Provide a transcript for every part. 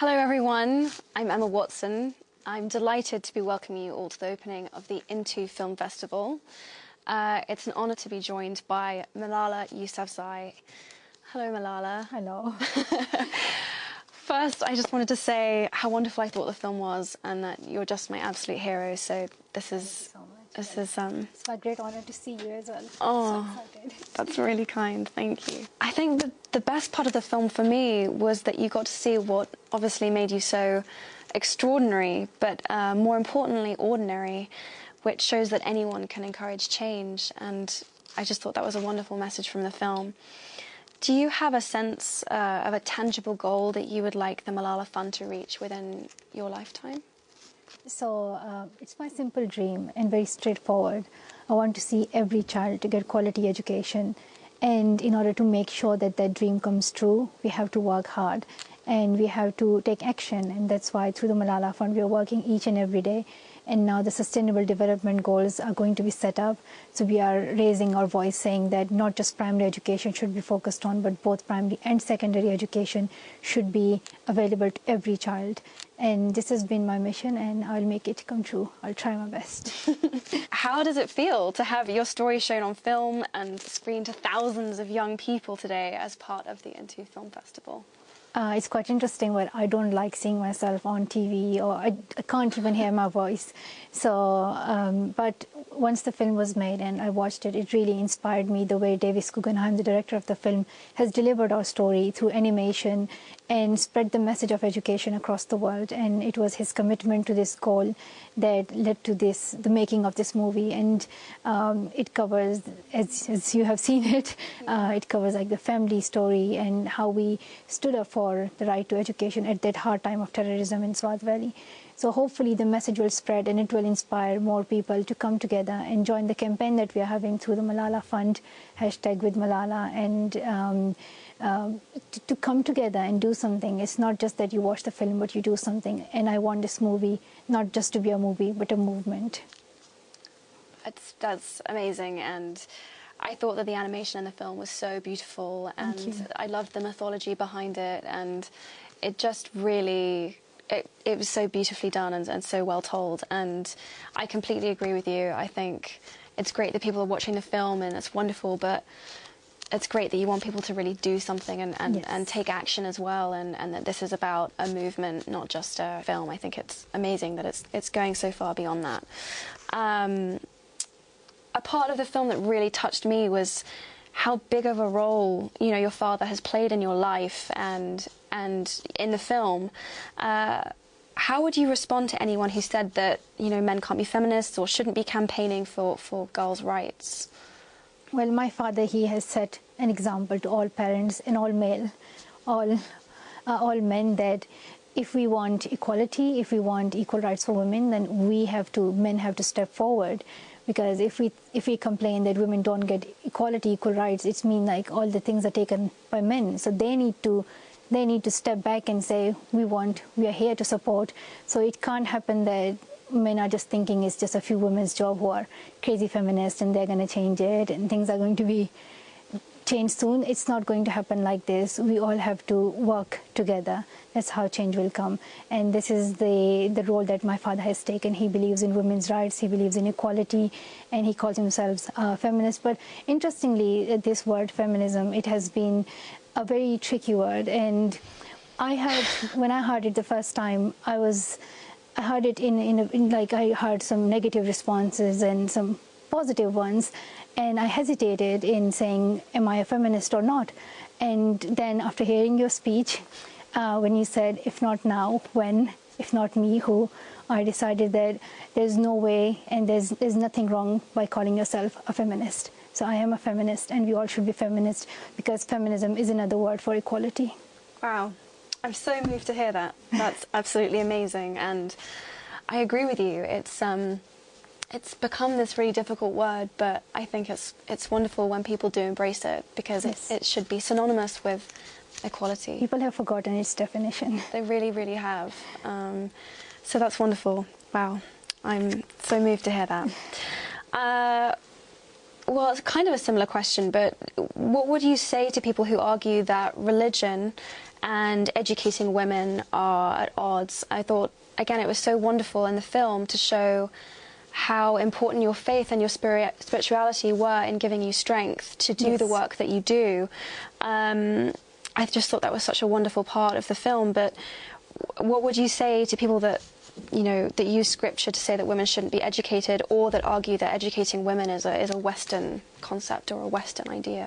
Hello, everyone. I'm Emma Watson. I'm delighted to be welcoming you all to the opening of the Into Film Festival. Uh, it's an honour to be joined by Malala Yousafzai. Hello, Malala. Hello. First, I just wanted to say how wonderful I thought the film was, and that you're just my absolute hero. So this is so. This is um. It's my great honor to see you as well. Oh. So. That's really kind, thank you. I think the, the best part of the film for me was that you got to see what obviously made you so extraordinary, but uh, more importantly, ordinary, which shows that anyone can encourage change. And I just thought that was a wonderful message from the film. Do you have a sense uh, of a tangible goal that you would like the Malala Fund to reach within your lifetime? So uh, it's my simple dream and very straightforward. I want to see every child to get quality education. And in order to make sure that that dream comes true, we have to work hard and we have to take action. And that's why through the Malala Fund, we are working each and every day. And now the Sustainable Development Goals are going to be set up. So we are raising our voice saying that not just primary education should be focused on, but both primary and secondary education should be available to every child. And this has been my mission, and I'll make it come true. I'll try my best. How does it feel to have your story shown on film and screened to thousands of young people today as part of the Into Film Festival? Uh, it's quite interesting, but I don't like seeing myself on TV, or I, I can't even hear my voice. So, um, but once the film was made and I watched it, it really inspired me the way Davis Guggenheim, the director of the film, has delivered our story through animation and spread the message of education across the world. And it was his commitment to this goal that led to this, the making of this movie. And um, it covers, as, as you have seen it, uh, it covers like the family story and how we stood up for the right to education at that hard time of terrorism in Swat Valley. So hopefully the message will spread and it will inspire more people to come together and join the campaign that we are having through the Malala Fund, hashtag with Malala, and um, um, to, to, come together and do something. It's not just that you watch the film, but you do something. And I want this movie not just to be a movie, but a movement. That's, that's amazing. And I thought that the animation in the film was so beautiful. And I loved the mythology behind it. And it just really it, it, was so beautifully done and, and, so well told. And I completely agree with you. I think it's great that people are watching the film and it's wonderful, but it's great that you want people to really do something and, and, yes. and take action as well and, and that this is about a movement, not just a film. I think it's amazing that it's, it's going so far beyond that. Um, a part of the film that really touched me was how big of a role you know your father has played in your life and and in the film. Uh, how would you respond to anyone who said that you know men can't be feminists or shouldn't be campaigning for, for girls' rights? Well, my father he has set an example to all parents and all male, all uh, all men that if we want equality, if we want equal rights for women, then we have to men have to step forward because if we if we complain that women don't get equality equal rights it's mean like all the things are taken by men. So they need to they need to step back and say we want we are here to support. So it can't happen that men are just thinking it's just a few women's job who are crazy feminists and they're going to change it and things are going to be change soon. It's not going to happen like this. We all have to work together. That's how change will come. And this is the, the role that my father has taken. He believes in women's rights, he believes in equality, and he calls himself a feminist. But interestingly, this word feminism, it has been a very tricky word. And I heard, when I heard it the first time, I was, I heard it in, in, a, in like I heard some negative responses and some positive ones and I hesitated in saying, am I a feminist or not? And then after hearing your speech, uh, when you said, if not now, when? If not me, who? I decided that there's no way and there's, there's nothing wrong by calling yourself a feminist. So I am a feminist and we all should be feminists because feminism is another word for equality. Wow. I'm so moved to hear that. That's absolutely amazing. And I agree with you. It's... Um, it's become this really difficult word, but I think it's it's wonderful when people do embrace it because yes. it, it should be synonymous with equality. People have forgotten its definition. They really, really have. Um, so that's wonderful. Wow, I'm so moved to hear that. Uh, well, it's kind of a similar question, but what would you say to people who argue that religion and educating women are at odds? I thought, again, it was so wonderful in the film to show how important your faith and your spirit, spirituality were in giving you strength to do Yes. the work that you do. Um, I just thought that was such a wonderful part of the film. But what would you say to people that you know that use scripture to say that women shouldn't be educated, or that argue that educating women is a is a Western concept or a Western idea?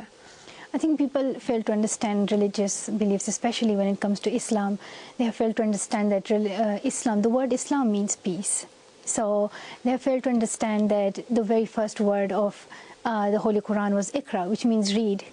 I think people fail to understand religious beliefs, especially when it comes to Islam. They have failed to understand that uh, Islam, the word Islam means peace. So they failed to understand that the very first word of uh, the Holy Quran was Iqra, which means read.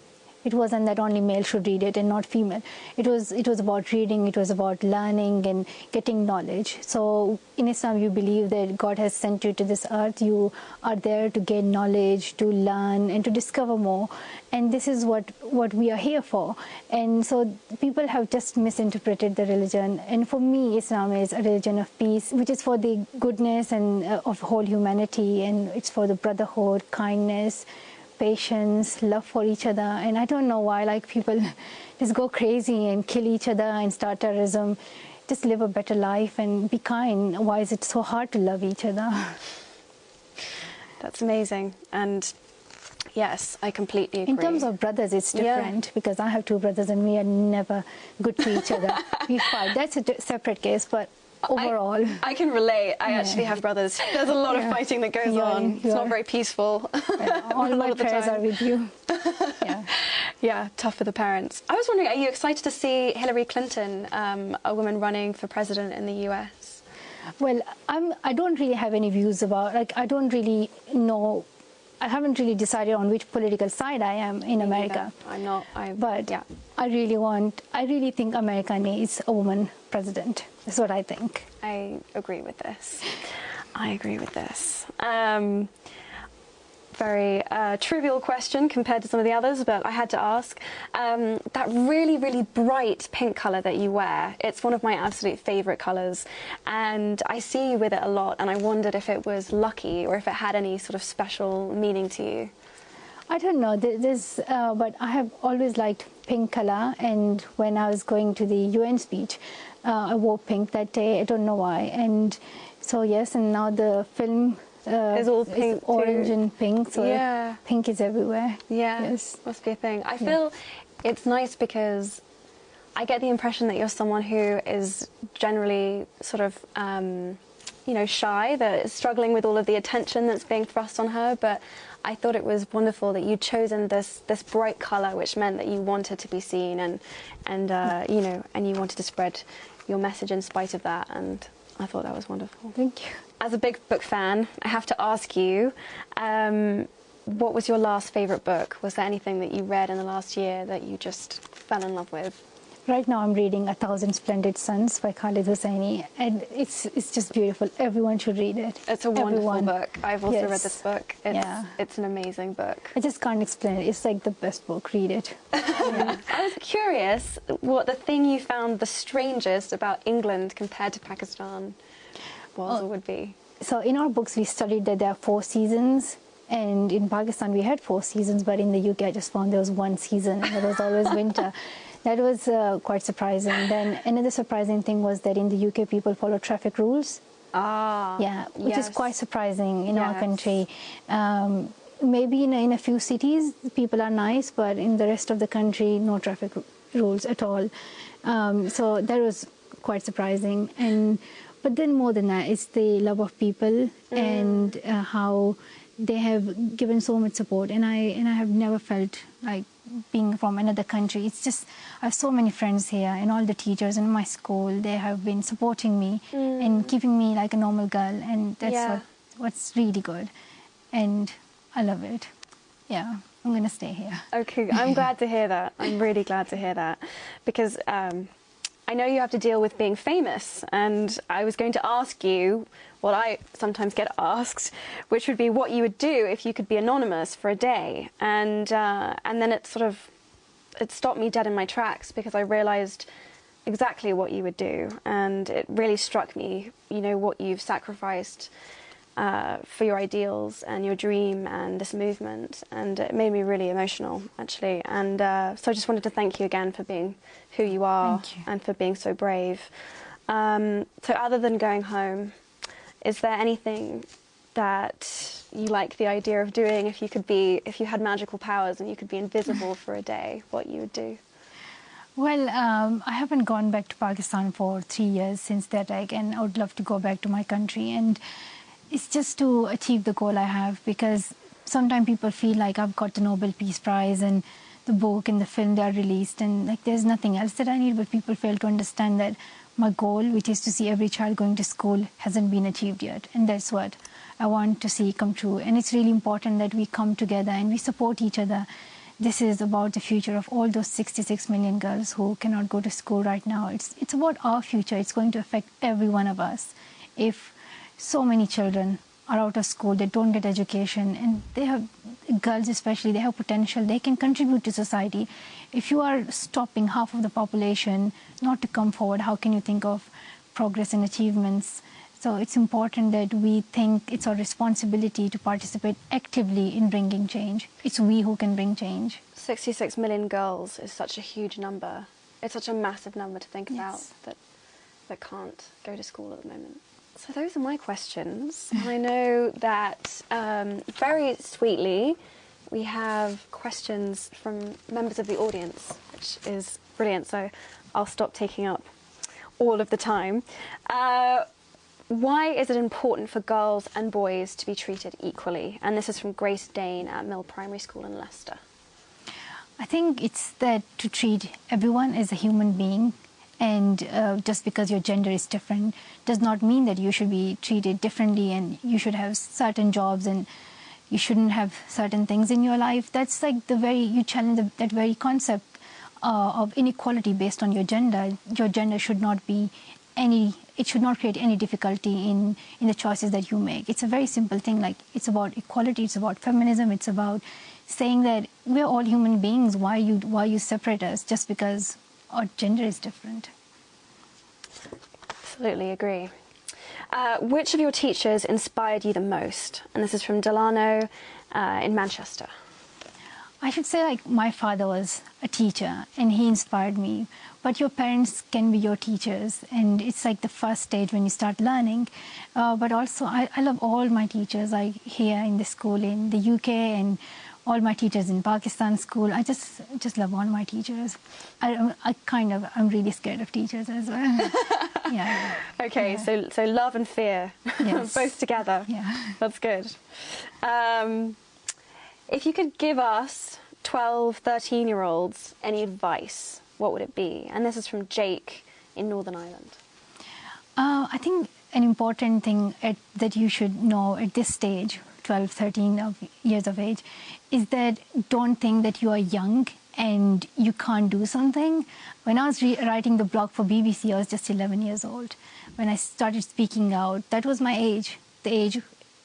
It wasn't that only male should read it and not female. It was it was about reading. It was about learning and getting knowledge. So in Islam, you believe that God has sent you to this earth. You are there to gain knowledge, to learn, and to discover more. And this is what what we are here for. And so people have just misinterpreted the religion. And for me, Islam is a religion of peace, which is for the goodness and uh, of whole humanity, and it's for the brotherhood, kindness patience, love for each other. And I don't know why, like people just go crazy and kill each other and start terrorism. Just live a better life and be kind. Why is it so hard to love each other? That's amazing. And yes, I completely agree. In terms of brothers, it's Yeah. different because I have two brothers and we are never good to each other. we fight. That's a separate case, but overall. I, I can relate. I Yeah. actually have brothers. There's a lot Yeah. of fighting that goes You are- on. It's not very peaceful. all a my prayers are with you. yeah. Yeah, tough for the parents. I was wondering, are you excited to see Hillary Clinton, um, a woman running for president in the US? Well, I'm. I don't really have any views about. Like, I don't really know. I haven't really decided on which political side I am in America. I'm not. I, But yeah, I really want. I really think America needs a woman president. That's what I think. I agree with this. I agree with this. Um, very uh, trivial question compared to some of the others, but I had to ask. Um, that really, really bright pink colour that you wear, it's one of my absolute favourite colours, and I see you with it a lot, and I wondered if it was lucky or if it had any sort of special meaning to you. I don't know. There's, uh, but I have always liked pink color, and when I was going to the UN speech, uh, I wore pink that day. I don't know why, and so yes, and now the film. Uh, Is all pink too. orange and pink, so Yeah. pink is everywhere. Yeah, Yes. must be a thing. I feel it's nice because I get the impression that you're someone who is generally sort of, um, you know, shy, that is struggling with all of the attention that's being thrust on her. But I thought it was wonderful that you'd chosen this this bright colour, which meant that you wanted to be seen and and uh, you know, and you wanted to spread your message in spite of that. And I thought that was wonderful. Thank you. As a big book fan, I have to ask you, um, what was your last favourite book? Was there anything that you read in the last year that you just fell in love with? Right now, I'm reading A Thousand Splendid Suns by Khaled Hosseini, and it's it's just beautiful. Everyone should read it. It's a wonderful Everyone. book. I've also read this book. It's, Yeah. it's an amazing book. I just can't explain it. It's like the best book. Read it. I was curious what the thing you found the strangest about England compared to Pakistan was Oh. or would be. So in our books, we studied that there are four seasons, and in Pakistan we had four seasons, but in the UK I just found there was one season, and it was always winter. That was uh, quite surprising. Then another surprising thing was that in the UK people follow traffic rules. Ah, Yeah, which is quite surprising in our country. Um, maybe in a, in a few cities people are nice, but in the rest of the country, no traffic rules at all. Um, so that was quite surprising. And but then more than that, it's the love of people and uh, how they have given so much support. And I and I have never felt like being from another country. It's just I have so many friends here, and all the teachers in my school they have been supporting me and keeping me like a normal girl, and that's Yeah. what, what's really good. And I love it. Yeah, I'm gonna stay here. Okay, I'm glad to hear that. I'm really glad to hear that because um, I know you have to deal with being famous, and I was going to ask you what I sometimes get asked, which would be what you would do if you could be anonymous for a day, and uh, and then it sort of it stopped me dead in my tracks because I realised exactly what you would do, and it really struck me. You know what you've sacrificed uh, for your ideals and your dream and this movement, and it made me really emotional, actually. And uh, so I just wanted to thank you again for being who you are you. and for being so brave. Um, so, other than going home, is there anything that you like the idea of doing if you could be, if you had magical powers and you could be invisible for a day, what you would do? Well, um, I haven't gone back to Pakistan for three years since that attack, and I would love to go back to my country. And it's just to achieve the goal I have because sometimes people feel like I've got the Nobel Peace Prize and the book and the film they are released, and like there's nothing else that I need. But people fail to understand that my goal, which is to see every child going to school, hasn't been achieved yet, and that's what I want to see come true. And it's really important that we come together and we support each other this is about the future of all those 66 million girls who cannot go to school right now. It's, it's about our future. It's going to affect every one of us. If so many children are out of school, they don't get education, and they have, girls especially, they have potential, they can contribute to society. If you are stopping half of the population not to come forward, how can you think of progress and achievements? So it's important that we think it's our responsibility to participate actively in bringing change. It's we who can bring change. 66 million girls is such a huge number. It's such a massive number to think about that that can't go to school at the moment. So those are my questions. I know that um, very sweetly we have questions from members of the audience, which is brilliant. So I'll stop taking up all of the time. Uh, why is it important for girls and boys to be treated equally? And this is from Grace Dane at Mill Primary School in Leicester. I think it's that to treat everyone as a human being, and uh, just because your gender is different does not mean that you should be treated differently and you should have certain jobs and you shouldn't have certain things in your life. That's like the very, you challenge the, that very concept uh, of inequality based on your gender. Your gender should not be any, it should not create any difficulty in, in the choices that you make. It's a very simple thing, like it's about equality, it's about feminism, it's about saying that we're all human beings. Why you, why you separate us just because our gender is different? Absolutely agree. Uh, which of your teachers inspired you the most? And this is from Delano uh, in Manchester. I should say, like, my father was a teacher and he inspired me. But your parents can be your teachers, and it's like the first stage when you start learning. Uh, but also, I, I love all my teachers, like here in the school in the UK and all my teachers in Pakistan school. I just just love all my teachers. I, I kind of, I'm really scared of teachers as well. yeah. Okay, Yeah. so so love and fear, Yes. both together. Yeah. That's good. Um, if you could give us 12, 13 year olds any advice, what would it be? And this is from Jake in Northern Ireland. Uh, I think an important thing at, that you should know at this stage, 12, 13 of years of age, is that don't think that you are young and you can't do something. When I was re- writing the blog for BBC, I was just 11 years old. When I started speaking out, that was my age, the age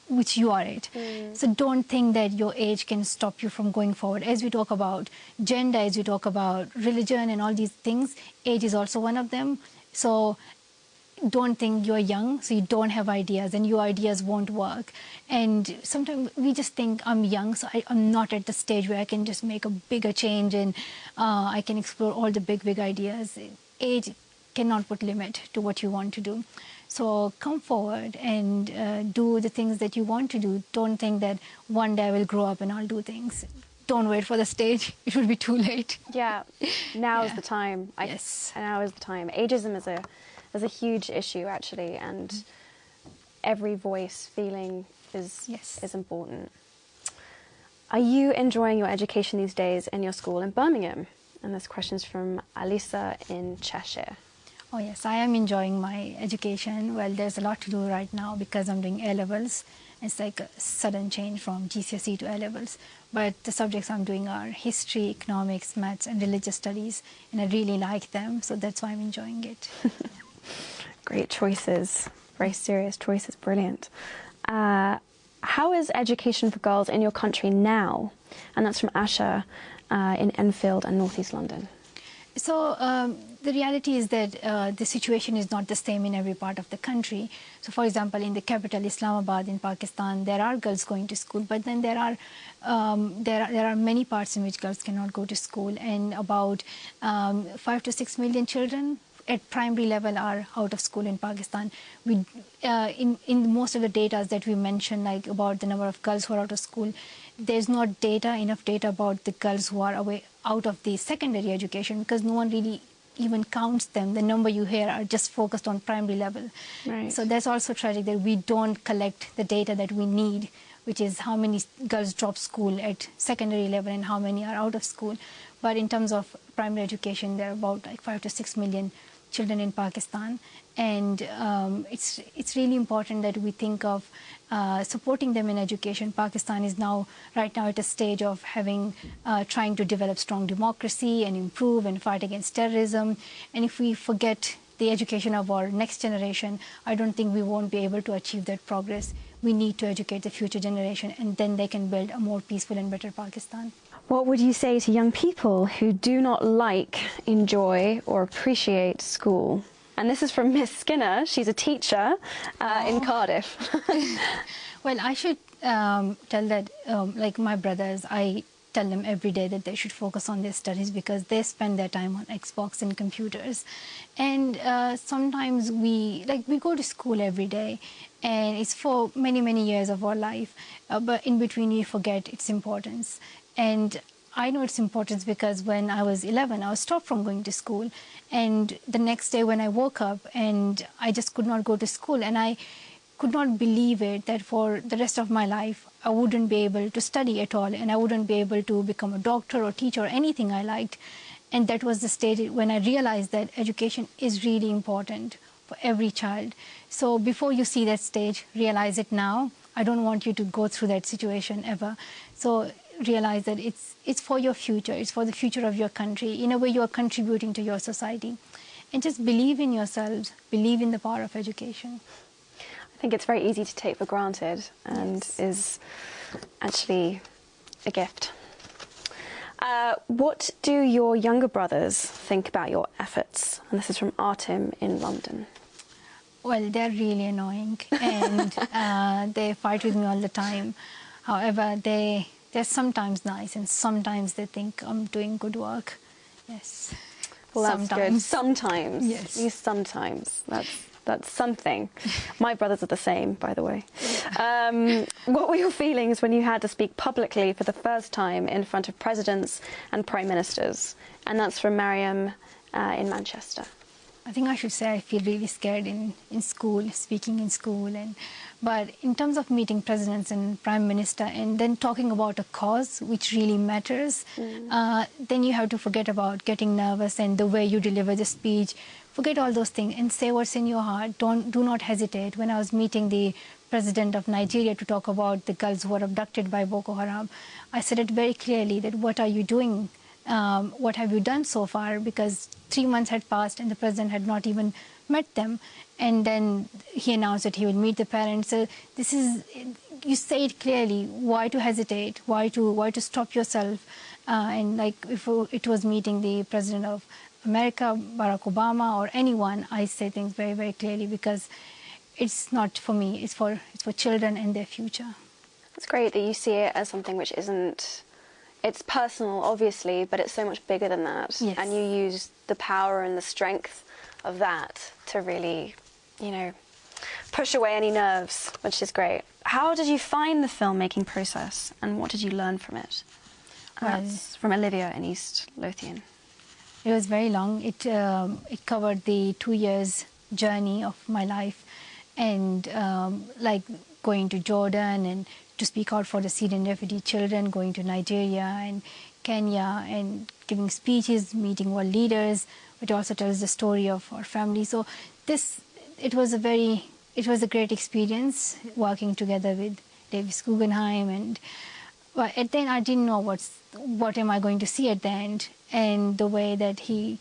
which you are at. Mm. So don't think that your age can stop you from going forward. As we talk about gender, as we talk about religion and all these things, age is also one of them. So don't think you're young, so you don't have ideas, and your ideas won't work. And sometimes we just think I'm young, so I, I'm not at the stage where I can just make a bigger change and uh, I can explore all the big, big ideas. Age cannot put limit to what you want to do. So come forward and uh, do the things that you want to do. Don't think that one day I will grow up and I'll do things. Don't wait for the stage; it will be too late. Yeah, now is the time. I, Yes. Now is the time. Ageism is a is a huge issue actually, and mm. every voice feeling is Yes. is important. Are you enjoying your education these days in your school in Birmingham? And this question's from Alisa in Cheshire. Oh yes, I am enjoying my education. Well, there's a lot to do right now because I'm doing A levels. It's like a sudden change from GCSE to A levels. But the subjects I'm doing are history, economics, maths, and religious studies, and I really like them, so that's why I'm enjoying it. Great choices. Very serious choices. Brilliant. Uh, how is education for girls in your country now? And that's from Asha uh, in Enfield and North East London. So um, the reality is that uh, the situation is not the same in every part of the country. So, for example, in the capital Islamabad in Pakistan, there are girls going to school, but then there are um, there are, there are many parts in which girls cannot go to school, and about um, five to six million children at primary level are out of school in Pakistan. We, uh, in in most of the data that we mentioned, like about the number of girls who are out of school, there's not data enough data about the girls who are away out of the secondary education because no one really even counts them. The number you hear are just focused on primary level. Right. So that's also tragic that we don't collect the data that we need, which is how many girls drop school at secondary level and how many are out of school. But in terms of primary education, there are about like five to six million children in Pakistan, and um, it's it's really important that we think of uh, supporting them in education. Pakistan is now right now at a stage of having uh, trying to develop strong democracy and improve and fight against terrorism. And if we forget the education of our next generation, I don't think we won't be able to achieve that progress. We need to educate the future generation, and then they can build a more peaceful and better Pakistan. What would you say to young people who do not like, enjoy, or appreciate school? And this is from Miss Skinner. She's a teacher uh, in Cardiff. Well, I should um, tell that, um, like my brothers, I tell them every day that they should focus on their studies because they spend their time on Xbox and computers. And uh, sometimes we, like, we go to school every day and it's for many, many years of our life. Uh, but in between, we forget its importance. And I know its importance because when I was 11, I was stopped from going to school. And the next day when I woke up and I just could not go to school and I could not believe it that for the rest of my life I wouldn't be able to study at all and I wouldn't be able to become a doctor or teacher or anything I liked. And that was the stage when I realized that education is really important for every child. So before you see that stage, realize it now. I don't want you to go through that situation ever. So realize that it's it's for your future, it's for the future of your country. In a way, you are contributing to your society, and just believe in yourselves, believe in the power of education. I think it's very easy to take for granted and Yes. is actually a gift. Uh, what do your younger brothers think about your efforts? And this is from Artem in London. Well, they're really annoying, and uh, they fight with me all the time. However, they they're sometimes nice, and sometimes they think I'm doing good work. Yes. Well, that's good. sometimes. Sometimes. Yes. You sometimes. That's that's something. My brothers are the same, by the way. Um, what were your feelings when you had to speak publicly for the first time in front of presidents and prime ministers? And that's from Mariam uh, in Manchester. I think I should say I feel really scared in, in school, speaking in school, and but in terms of meeting presidents and prime minister, and then talking about a cause which really matters, uh, then you have to forget about getting nervous and the way you deliver the speech. Forget all those things and say what's in your heart. Don't do not hesitate. When I was meeting the president of Nigeria to talk about the girls who were abducted by Boko Haram, I said it very clearly that what are you doing um, what have you done so far? Because three months had passed and the president had not even met them. And then he announced that he would meet the parents. So this is, you say it clearly. Why to hesitate? Why to why to stop yourself? Uh, and like if it was meeting the president of America, Barack Obama, or anyone, I say things very very clearly because it's not for me. It's for it's for children and their future. It's great that you see it as something which isn't. It's personal, obviously, but it's so much bigger than that. Yes. And you use the power and the strength of that to really, you know, push away any nerves, which is great. How did you find the filmmaking process, and what did you learn from it? Well- That's from Olivia in East Lothian. It was very long. It um, it covered the two years journey of my life, and um, like going to Jordan and to speak out for the Syrian refugee children, going to Nigeria and Kenya and giving speeches, meeting world leaders. It also tells the story of our family. So this it was a very it was a great experience working together with Davis Guggenheim and but at the end I didn't know what's what am I going to see at the end and the way that he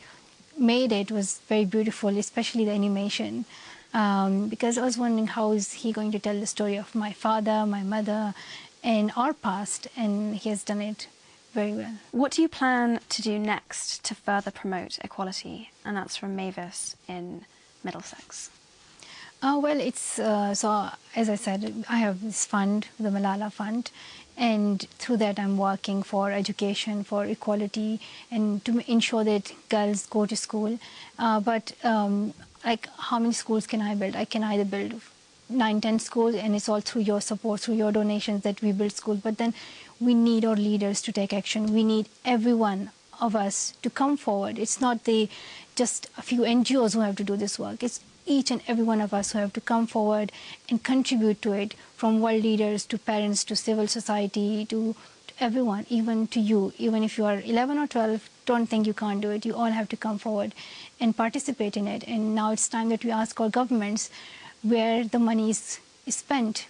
made it was very beautiful especially the animation um, because I was wondering how is he going to tell the story of my father my mother and our past and he has done it very well. What do you plan to do next to further promote equality? And that's from Mavis in Middlesex. Uh, well, it's uh, so as I said, I have this fund, the Malala Fund, and through that I'm working for education, for equality, and to ensure that girls go to school. Uh, but um, like, how many schools can I build? I can either build nine, ten schools, and it's all through your support, through your donations that we build schools. But then we need our leaders to take action. We need everyone of us to come forward. It's not the just a few NGOs who have to do this work. It's each and every one of us who have to come forward and contribute to it, from world leaders to parents to civil society to, to everyone, even to you. Even if you are 11 or 12, don't think you can't do it. You all have to come forward and participate in it. And now it's time that we ask our governments where the money is, is spent.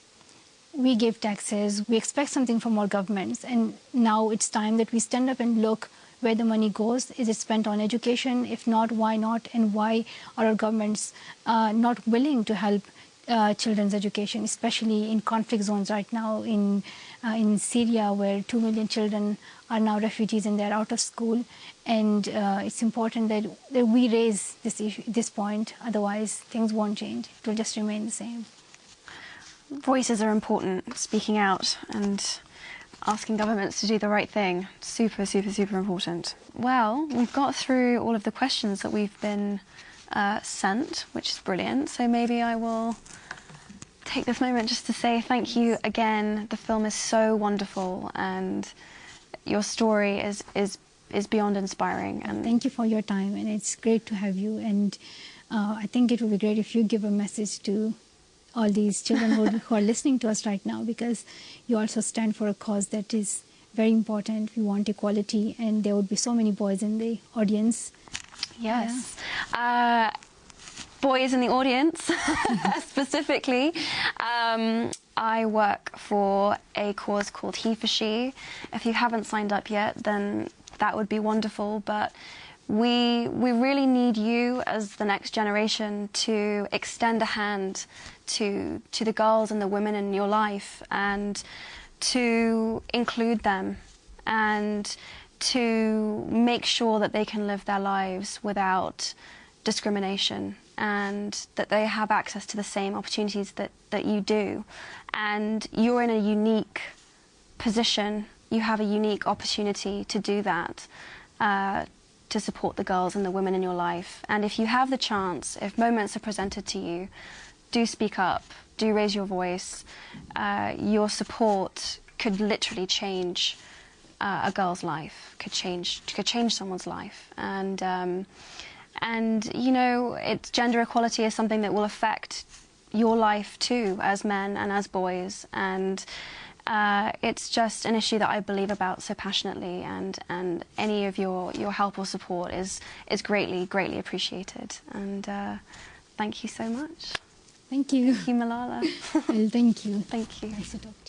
We give taxes, we expect something from our governments, and now it's time that we stand up and look where the money goes. Is it spent on education? If not, why not? And why are our governments uh, not willing to help uh, children's education, especially in conflict zones right now in uh, in Syria, where two million children are now refugees and they're out of school. And uh, it's important that, that we raise this issue, this point. Otherwise, things won't change. It will just remain the same. Voices are important. Speaking out and asking governments to do the right thing. Super, super, super important. Well, we've got through all of the questions that we've been uh, sent, which is brilliant. So maybe I will take this moment just to say thank you again. The film is so wonderful and your story is, is, is beyond inspiring. And Thank you for your time and it's great to have you. And uh, I think it would be great if you give a message to all these children who, who are listening to us right now because you also stand for a cause that is very important. We want equality, and there would be so many boys in the audience. Yes. Yeah. Uh, boys in the audience, specifically. Um, I work for a cause called He for She. If you haven't signed up yet, then that would be wonderful. But we, we really need you as the next generation to extend a hand to, to the girls and the women in your life and to include them and to make sure that they can live their lives without discrimination and that they have access to the same opportunities that, that you do. And you're in a unique position, you have a unique opportunity to do that. Uh, to support the girls and the women in your life. And if you have the chance, if moments are presented to you, do speak up, do raise your voice. Uh, your support could literally change uh, a girl's life, could change, could change someone's life. And, um, and you know, it's, gender equality is something that will affect your life too, as men and as boys. And uh, it's just an issue that I believe about so passionately, and, and any of your, your help or support is, is greatly, greatly appreciated. And uh, thank you so much. Thank you. Thank you, Malala. well, thank you. Thank you. Nice to talk you.